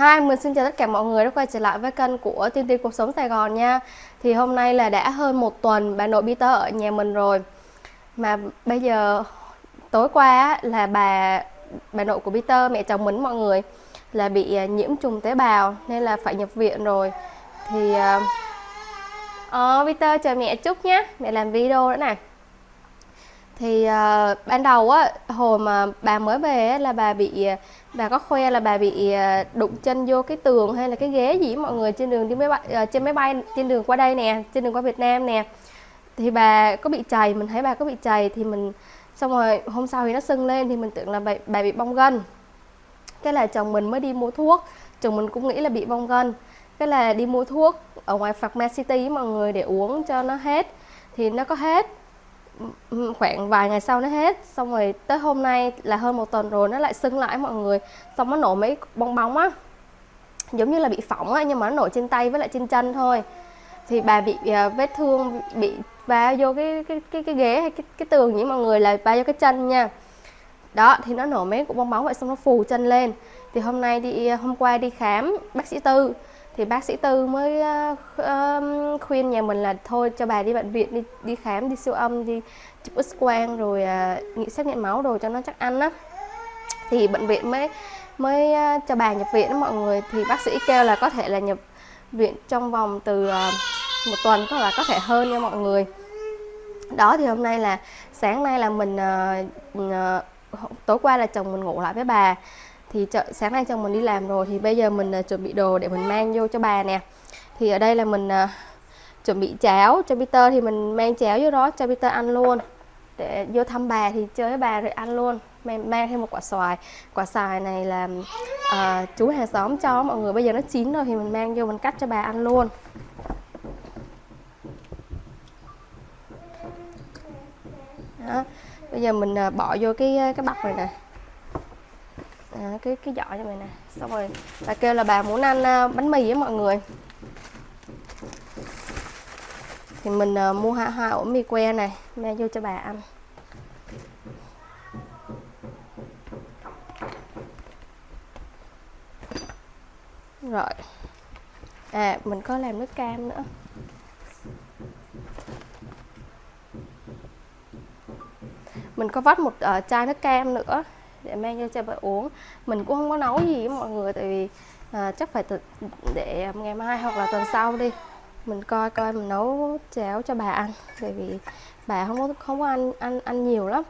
Hi, mình xin chào tất cả mọi người đã quay trở lại với kênh của Tiên Tiên Cuộc Sống Sài Gòn nha. Thì hôm nay là đã hơn một tuần bà nội Peter ở nhà mình rồi. Mà bây giờ tối qua là bà bà nội của Peter, mẹ chồng mình mọi người Là bị à, nhiễm trùng tế bào nên là phải nhập viện rồi. Thì... À, ờ, uh, Peter chờ mẹ chút nhé, mẹ làm video nữa nè thì uh, ban đầu á hồi mà bà mới về á, là bà bị ờ, bà có khoe là bà bị ờ, đụng chân vô cái tường hay là cái ghế gì mọi người trên đường đi máy bay uh, trên máy bay trên đường qua đây nè trên đường qua Việt Nam nè. Thì bà có bị chảy mình thấy bà có bị chảy thì mình xong rồi hôm sau thì nó sưng lên thì mình tưởng là bà, bà bị bong gân. Cái là chồng mình mới đi mua thuốc chồng mình cũng nghĩ là bị bong gân. Cái là đi mua thuốc ở ngoài Pharmacy mọi người để uống cho nó hết. Thì nó có hết khoảng vài ngày sau nó hết. Xong rồi tới hôm nay là hơn một tuần rồi nó lại sưng lại mọi người. Xong nó nổi mấy bong bóng á. Giống như là bị phỏng á nhưng mà nó nổi trên tay với lại trên chân thôi. Thì bà bị uh, vết thương bị va vô cái cái cái cái ghế hay cái cái tường nhỉ mọi người là va vô cái chân nha. Đó thì nó nổi mấy cục bong bóng vậy xong nó phù chân lên. Thì hôm nay đi hôm qua đi khám bác sĩ tư thì bác sĩ tư mới uh, khuyên nhà mình là thôi cho bà đi bệnh viện đi đi khám đi siêu âm đi chụp x quang rồi uh, xét nghiệm máu đồ cho nó chắc ăn á. Thì bệnh viện mới mới uh, cho bà nhập viện đó mọi người. Thì bác sĩ kêu là có thể là nhập viện trong vòng từ uh, một tuần hoặc là có thể hơn nha mọi người. Đó thì hôm nay là sáng nay là mình uh, uh, tối qua là chồng mình ngủ lại với bà thì chợ sáng nay chồng mình đi làm rồi thì bây giờ mình uh, chuẩn bị đồ để mình mang vô cho bà nè. Thì ở đây là mình uh, chuẩn bị cháo cho Peter thì mình mang cháo vô đó cho Peter ăn luôn. Để vô thăm bà thì chơi với bà rồi ăn luôn. Mang, mang thêm một quả xoài. Quả xoài này là uh, chú hàng xóm cho mọi người bây giờ nó chín rồi thì mình mang vô mình cắt cho bà ăn luôn. Đó. bây giờ mình uh, bỏ vô cái cái bọc này nè à, cái cái giỏ cho mày nè. Xong rồi bà kêu là bà muốn ăn à, bánh mì với mọi người. Thì mình uh, mua hai, hai ổ mì que này mang vô cho bà ăn. Rồi. À mình có làm nước cam nữa. Mình có vắt một uh, chai nước cam nữa để mang cho cha bà uống. Mình cũng không có nấu gì với mọi người tại vì à, chắc phải tự, để ngày mai hoặc là tuần sau đi mình coi coi mình nấu cháo cho bà ăn tại vì bà không có không có ăn ăn ăn nhiều lắm.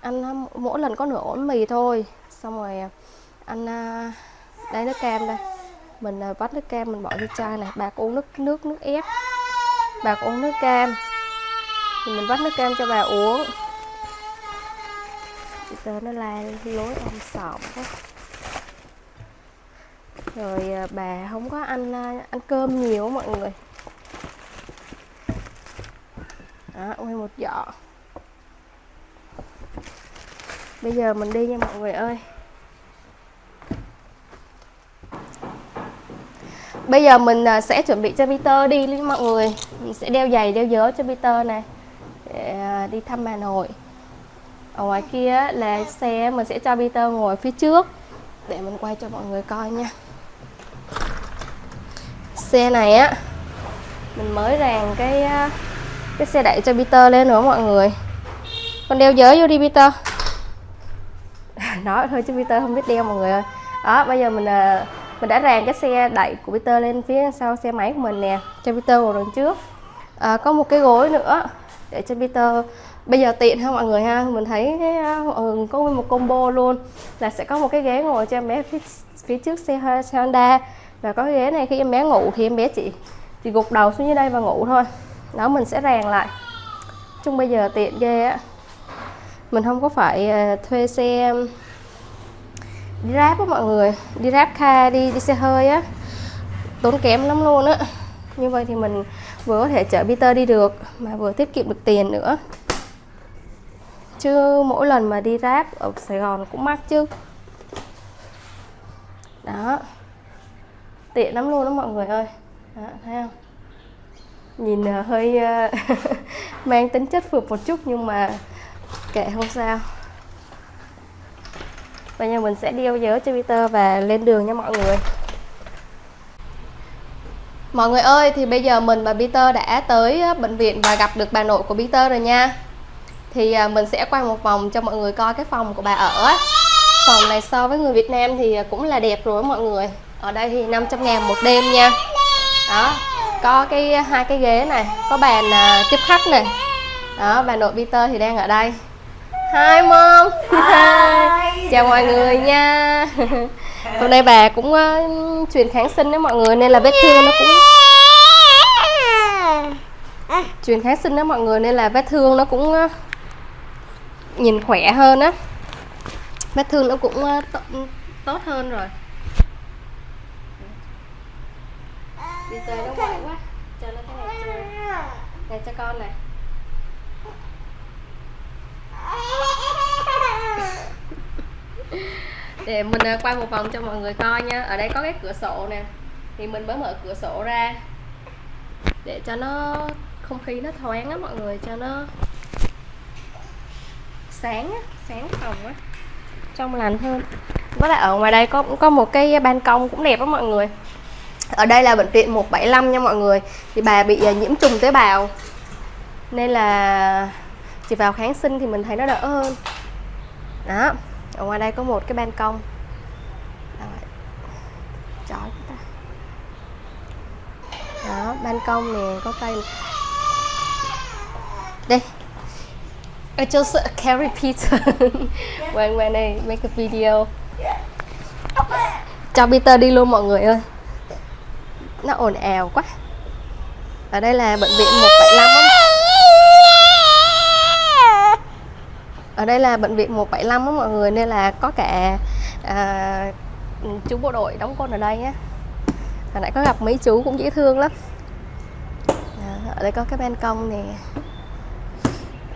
Ăn à, mỗi lần có nửa ổn mì thôi xong rồi à, ăn à, đây nước cam đây mình à, vắt nước cam mình bỏ vô chai này bà uống nước nước nước ép. Bà uống nước cam. Thì mình vắt nước cam cho bà uống tơ nó la lối ông sọm quá rồi à, bà không có ăn à, ăn cơm nhiều mọi người. Đó, nguyên một giỏ. Bây giờ mình đi nha mọi người ơi. Bây giờ mình à, sẽ chuẩn bị cho Peter đi mọi người. Mình sẽ đeo giày, đeo dớ cho Peter này để đi thăm bà nội ở ngoài kia là xe mình sẽ cho Peter ngồi phía trước. Để mình quay cho mọi người coi nha. Xe này á mình mới ràng cái cái xe đẩy cho Peter lên nữa mọi người. Con đeo giới vô đi Peter. Nói thôi chứ Peter không biết đeo mọi người ơi. Đó bây giờ mình à, mình đã ràng cái xe đẩy của Peter lên phía sau xe máy của mình nè cho Peter ngồi đằng trước. À, có một cái gối nữa để cho Peter bây giờ tiện ha mọi người ha. Mình thấy cái ờ, ừ, có một combo luôn. Là sẽ có một cái ghế ngồi cho em bé phía, phía trước xe, Honda. Và có cái ghế này khi em bé ngủ thì em bé chỉ chỉ gục đầu xuống dưới đây và ngủ thôi. Đó mình sẽ ràng lại. Chung bây giờ tiện ghê á. Mình không có phải ờ, thuê xe đi ráp á mọi người. Đi ráp car đi đi xe hơi á. Tốn kém lắm luôn á. Như vậy thì mình vừa có thể chở Peter đi được mà vừa tiết kiệm được tiền nữa chứ mỗi lần mà đi ráp ở Sài Gòn cũng mắc chứ. Đó. Tiện lắm luôn đó mọi người ơi. Đó, thấy không? Nhìn uh, hơi uh, mang tính chất phượt một chút nhưng mà kệ không sao. Bây giờ mình sẽ đeo dớ cho Peter và lên đường nha mọi người. Mọi người ơi, thì bây giờ mình và Peter đã tới ờ, bệnh viện và gặp được bà nội của Peter rồi nha. Thì à, mình sẽ quay một vòng cho mọi người coi cái phòng của bà ở Phòng này so với người Việt Nam thì cũng là đẹp rồi mọi người. Ở đây thì 500 ngàn một đêm nha. Đó, có cái hai cái ghế này, có bàn tiếp khách này. Đó, bà nội Peter thì đang ở đây. Hi mom. Hi. Chào mọi người nha. Hôm nay bà cũng uh, truyền kháng sinh đó mọi người nên là vết thương nó cũng truyền kháng sinh đó mọi người nên là vết thương nó cũng uh, nhìn khỏe hơn á. Vết thương nó cũng ờ, tốt hơn rồi. Đi chơi nó quậy quá. Cho nó cái này chơi. Này cho con này. Để mình ờ, quay một vòng cho mọi người coi nha. Ở đây có cái cửa sổ nè. Thì mình mới mở cửa sổ ra. Để cho nó không khí nó thoáng á mọi người, cho nó sáng á, sáng phòng á trong lành hơn. Với lại ở ngoài đây có có một cái ban công cũng đẹp á mọi người. Ở đây là bệnh viện 175 nha mọi người. Thì bà bị à, nhiễm trùng tế bào. Nên là chỉ vào kháng sinh thì mình thấy nó đỡ hơn. Đó ở ngoài đây có một cái ban công. Chói ta. Đó ban công nè có cây I just carry Peter when when I make a video. Cho Peter đi luôn mọi người ơi. Nó ồn ào quá. Ở đây là bệnh viện 175 không? ở đây là bệnh viện 175 đó mọi người nên là có cả à, chú bộ đội đóng quân ở đây nhé hồi nãy có gặp mấy chú cũng dễ thương lắm. À, ở đây có cái ban công nè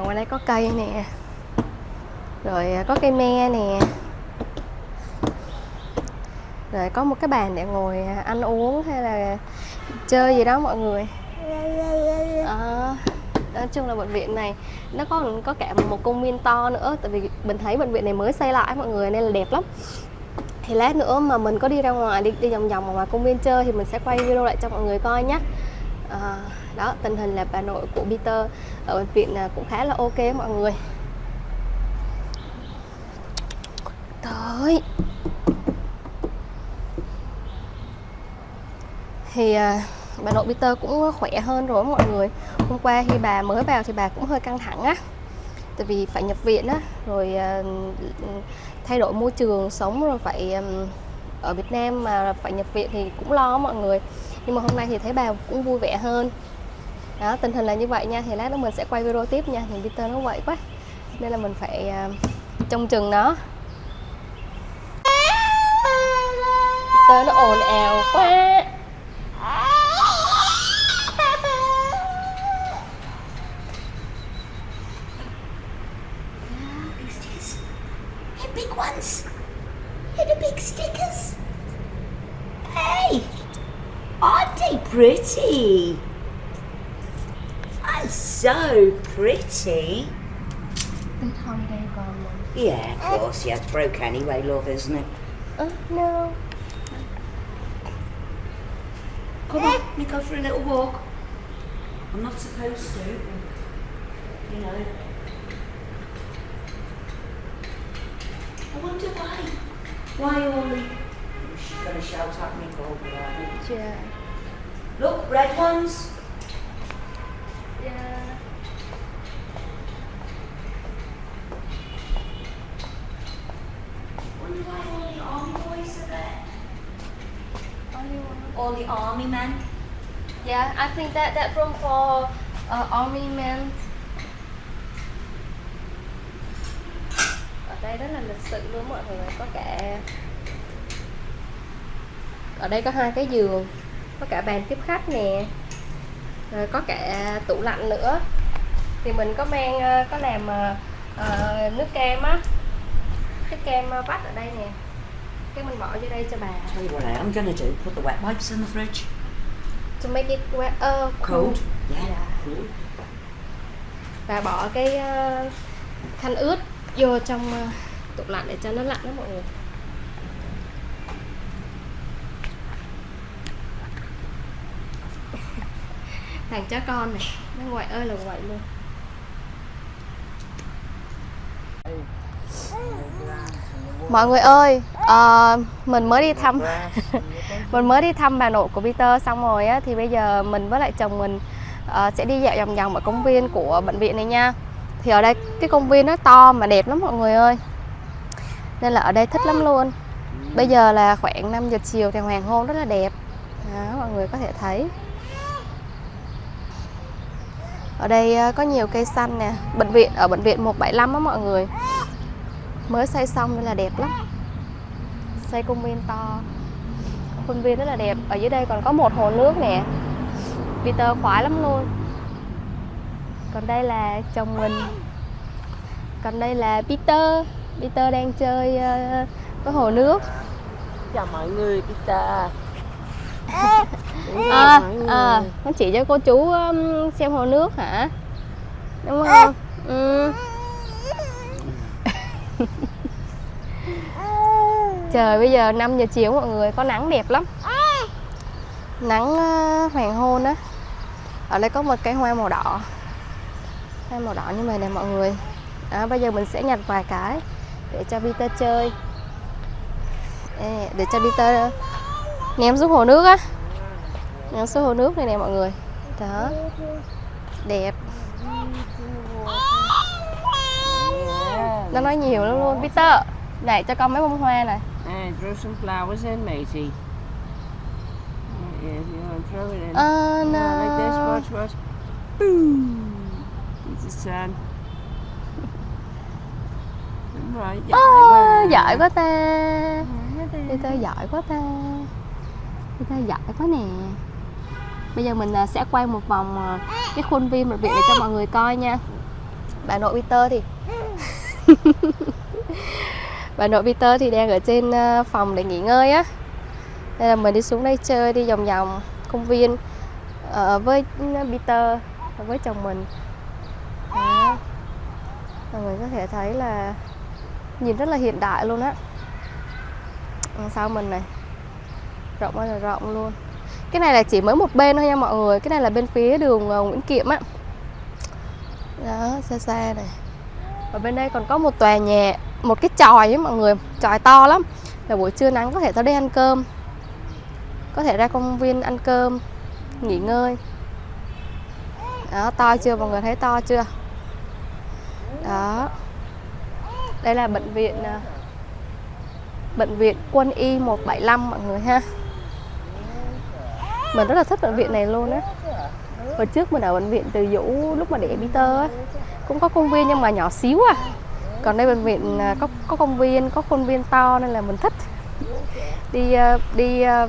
ở ngoài đây có cây nè. Rồi à, có cây me nè. Rồi có một cái bàn để ngồi à, ăn uống hay là chơi gì đó mọi người. À, nói chung là bệnh viện này nó có có cả một công viên to nữa tại vì mình thấy bệnh viện này mới xây lại mọi người nên là đẹp lắm. Thì lát nữa mà mình có đi ra ngoài đi đi vòng vòng ở ngoài công viên chơi thì mình sẽ quay video lại cho mọi người coi nhé à, đó tình hình là bà nội của Peter ở bệnh viện à, cũng khá là ok mọi người. Tới. Thì à, bà nội Peter cũng khỏe hơn rồi mọi người. Hôm qua khi bà mới vào thì bà cũng hơi căng thẳng á. Tại vì phải nhập viện á rồi à, thay đổi môi trường sống rồi phải ở Việt Nam mà phải nhập viện thì cũng lo mọi người nhưng mà hôm nay thì thấy bà cũng vui vẻ hơn. Đó tình hình là như vậy nha. Thì lát nữa mình sẽ quay video tiếp nha. Thì Peter nó vậy quá. Nên là mình phải uh, trông chừng nó. Peter nó ồn ào quá. Ones. They're the big stick. Pretty? That's so pretty. Big holiday gone Yeah, of course. Yeah, it's broke anyway, love, isn't it? Oh, no. Come on, we go for a little walk. I'm not supposed to, you know. I wonder why. Why? Oh, she's going to shout at me probably, Yeah. Look, red ones. Yeah. Wonder why all the army boys are there. Only one. All the army men. Yeah, I think that that room for uh, army men. Ở đây rất là lịch sự luôn mọi người, có cả ở đây có hai cái giường, có cả bàn tiếp khách nè, rồi có cả tủ lạnh nữa. Thì mình có mang ờ, có làm uh, nước cam á, cái cam vắt ở đây nè, cái mình bỏ vô đây cho bà. Tell you what I am to do, put the wet wipes in the fridge. To make it wet, uh, cool. Cold. Yeah. Yeah. Cool. và bỏ cái uh, khăn ướt vô trong uh, tủ lạnh để cho nó lạnh đó mọi người thằng chó con này nó ngoại ơi là ngoại luôn. Mọi người ơi ờ, mình mới đi thăm mình mới đi thăm bà nội của Peter xong rồi á thì bây giờ mình với lại chồng mình ờ, sẽ đi dạo vòng vòng ở công viên của bệnh viện này nha. Thì ở đây cái công viên nó to mà đẹp lắm mọi người ơi. Nên là ở đây thích lắm luôn. Bây giờ là khoảng 5 giờ chiều thì hoàng hôn rất là đẹp. Đó, mọi người có thể thấy ở đây ờ, có nhiều cây xanh nè. Bệnh viện ở bệnh viện 175 á mọi người. Mới xây xong nên là đẹp lắm. Xây công viên to. Khuôn viên rất là đẹp. Ở dưới đây còn có một hồ nước nè. Peter khoái lắm luôn. Còn đây là chồng mình. Còn đây là Peter. Peter đang chơi uh, cái hồ nước. Chào mọi người Peter à, à, nó chỉ cho cô chú um, xem hồ nước hả? Đúng không? Ừ. trời bây giờ 5 giờ chiều mọi người có nắng đẹp lắm. Nắng uh, hoàng hôn á. Ở đây có một cây hoa màu đỏ. Hoa màu đỏ như vậy nè mọi người. À, bây giờ mình sẽ nhặt vài cái để cho Peter chơi. Để cho Peter ném xuống hồ nước á ném xuống hồ nước này nè mọi người đó đẹp nó nói nhiều lắm luôn Peter này cho con mấy bông hoa này And throw some flowers in, matey. Yeah, if you want to throw it in. Ờ, Yeah, like this, no. watch, watch. Boom! It's the sun. Đúng rồi, giỏi Ồ, quá. giỏi quá ta Giỏi quá ta. Người ta giỏi quá nè. Bây giờ mình à, sẽ quay một vòng à, cái khuôn viên bệnh viện để cho mọi người coi nha. Bà nội Peter thì Bà nội Peter thì đang ở trên à, phòng để nghỉ ngơi á. Nên là mình đi xuống đây chơi, đi vòng vòng công viên với Peter với chồng mình. Đó. Mọi người có thể thấy là nhìn rất là hiện đại luôn á. Sau mình này rộng ơi là rộng luôn. Cái này là chỉ mới một bên thôi nha mọi người. Cái này là bên phía đường ờ, Nguyễn Kiệm á. Đó, xa xa này. Ở bên đây còn có một tòa nhà, một cái tròi ấy mọi người. Tròi to lắm. Là buổi trưa nắng có thể tới đây ăn cơm. Có thể ra công viên ăn cơm, nghỉ ngơi. Đó, to chưa? Mọi người thấy to chưa? Đó. Đây là bệnh viện ờ, bệnh viện quân y 175 mọi người ha mình rất là thích bệnh viện này luôn á. Hồi trước mình ở bệnh viện từ dũ lúc mà để Peter á. Cũng có công viên nhưng mà nhỏ xíu à. Còn đây bệnh viện à, có có công viên, có khuôn viên to nên là mình thích. Đi à, đi à,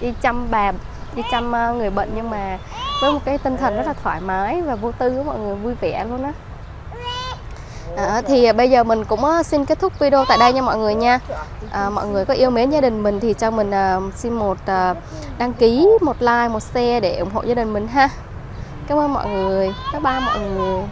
đi chăm bà, đi chăm người bệnh nhưng mà với một cái tinh thần rất là thoải mái và vô tư của mọi người, vui vẻ luôn á. À, thì ờ, bây giờ mình cũng ờ, xin kết thúc video tại đây nha mọi người nha. À, mọi người có yêu mến gia đình mình thì cho mình uh, xin một uh, đăng ký một like một share để ủng hộ gia đình mình ha. Cảm ơn mọi người. Bye bye mọi người.